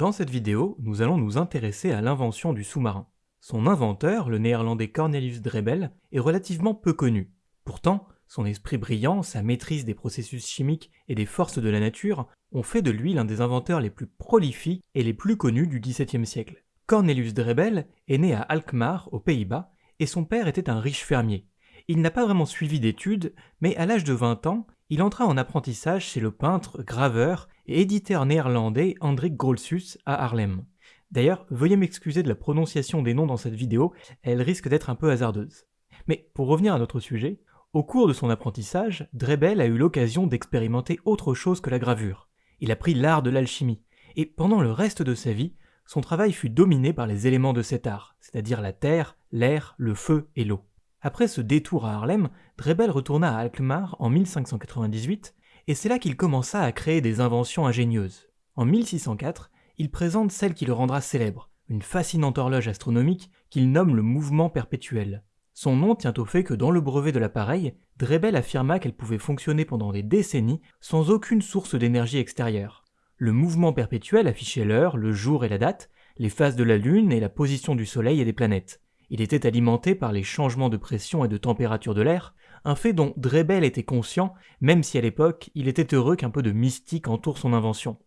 Dans cette vidéo, nous allons nous intéresser à l'invention du sous-marin. Son inventeur, le néerlandais Cornelius Drebbel, est relativement peu connu. Pourtant, son esprit brillant, sa maîtrise des processus chimiques et des forces de la nature ont fait de lui l'un des inventeurs les plus prolifiques et les plus connus du XVIIe siècle. Cornelius Drebbel est né à Alkmaar, aux Pays-Bas, et son père était un riche fermier. Il n'a pas vraiment suivi d'études, mais à l'âge de 20 ans, il entra en apprentissage chez le peintre, graveur et éditeur néerlandais Hendrik Grolsus à Haarlem. D'ailleurs, veuillez m'excuser de la prononciation des noms dans cette vidéo, elle risque d'être un peu hasardeuse. Mais pour revenir à notre sujet, au cours de son apprentissage, Drebel a eu l'occasion d'expérimenter autre chose que la gravure. Il a pris l'art de l'alchimie, et pendant le reste de sa vie, son travail fut dominé par les éléments de cet art, c'est-à-dire la terre, l'air, le feu et l'eau. Après ce détour à Harlem, Drebel retourna à Alkmaar en 1598, et c'est là qu'il commença à créer des inventions ingénieuses. En 1604, il présente celle qui le rendra célèbre, une fascinante horloge astronomique qu'il nomme le mouvement perpétuel. Son nom tient au fait que dans le brevet de l'appareil, Drebel affirma qu'elle pouvait fonctionner pendant des décennies sans aucune source d'énergie extérieure. Le mouvement perpétuel affichait l'heure, le jour et la date, les phases de la Lune et la position du Soleil et des planètes. Il était alimenté par les changements de pression et de température de l'air, un fait dont Drebel était conscient, même si à l'époque il était heureux qu'un peu de mystique entoure son invention.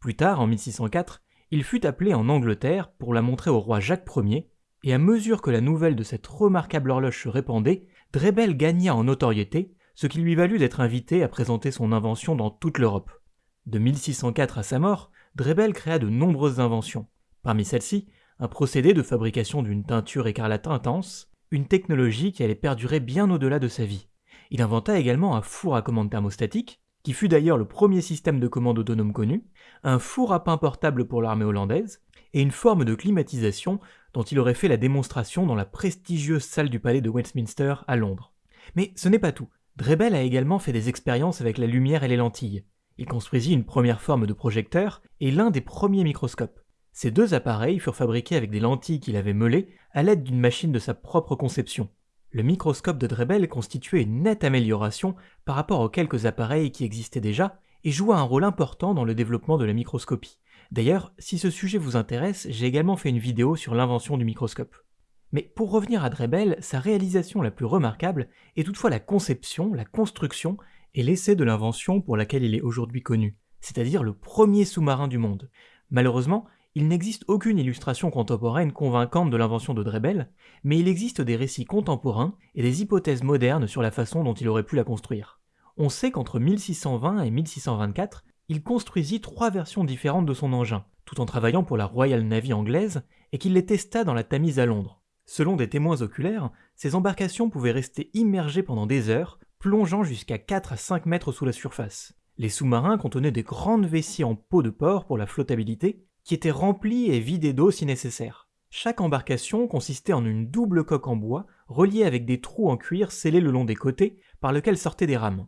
Plus tard, en 1604, il fut appelé en Angleterre pour la montrer au roi Jacques Ier, et à mesure que la nouvelle de cette remarquable horloge se répandait, Drebel gagna en notoriété, ce qui lui valut d'être invité à présenter son invention dans toute l'Europe. De 1604 à sa mort, Drebel créa de nombreuses inventions. Parmi celles-ci, un procédé de fabrication d'une teinture écarlate intense, une technologie qui allait perdurer bien au-delà de sa vie. Il inventa également un four à commande thermostatique, qui fut d'ailleurs le premier système de commande autonome connu, un four à pain portable pour l'armée hollandaise, et une forme de climatisation dont il aurait fait la démonstration dans la prestigieuse salle du palais de Westminster à Londres. Mais ce n'est pas tout. Drebel a également fait des expériences avec la lumière et les lentilles. Il construisit une première forme de projecteur et l'un des premiers microscopes. Ces deux appareils furent fabriqués avec des lentilles qu'il avait meulées à l'aide d'une machine de sa propre conception. Le microscope de Drebel constituait une nette amélioration par rapport aux quelques appareils qui existaient déjà et joua un rôle important dans le développement de la microscopie. D'ailleurs, si ce sujet vous intéresse, j'ai également fait une vidéo sur l'invention du microscope. Mais pour revenir à Drebel, sa réalisation la plus remarquable est toutefois la conception, la construction et l'essai de l'invention pour laquelle il est aujourd'hui connu, c'est-à-dire le premier sous-marin du monde. Malheureusement, il n'existe aucune illustration contemporaine convaincante de l'invention de Drebel, mais il existe des récits contemporains et des hypothèses modernes sur la façon dont il aurait pu la construire. On sait qu'entre 1620 et 1624, il construisit trois versions différentes de son engin, tout en travaillant pour la Royal Navy anglaise, et qu'il les testa dans la Tamise à Londres. Selon des témoins oculaires, ces embarcations pouvaient rester immergées pendant des heures, plongeant jusqu'à 4 à 5 mètres sous la surface. Les sous-marins contenaient des grandes vessies en peau de porc pour la flottabilité, qui était remplie et vidée d'eau si nécessaire. Chaque embarcation consistait en une double coque en bois, reliée avec des trous en cuir scellés le long des côtés, par lesquels sortaient des rames.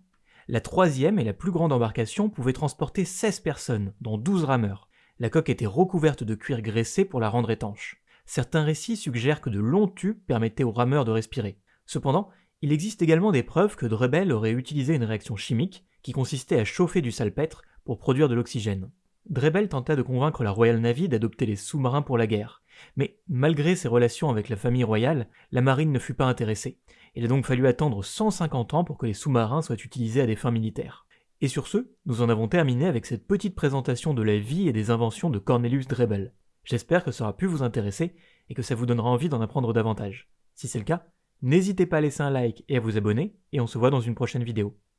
La troisième et la plus grande embarcation pouvait transporter 16 personnes, dont 12 rameurs. La coque était recouverte de cuir graissé pour la rendre étanche. Certains récits suggèrent que de longs tubes permettaient aux rameurs de respirer. Cependant, il existe également des preuves que Drebel aurait utilisé une réaction chimique qui consistait à chauffer du salpêtre pour produire de l'oxygène. Drebel tenta de convaincre la Royal Navy d'adopter les sous-marins pour la guerre, mais malgré ses relations avec la famille royale, la marine ne fut pas intéressée. Il a donc fallu attendre 150 ans pour que les sous-marins soient utilisés à des fins militaires. Et sur ce, nous en avons terminé avec cette petite présentation de la vie et des inventions de Cornelius Drebel. J'espère que ça aura pu vous intéresser et que ça vous donnera envie d'en apprendre davantage. Si c'est le cas, n'hésitez pas à laisser un like et à vous abonner, et on se voit dans une prochaine vidéo.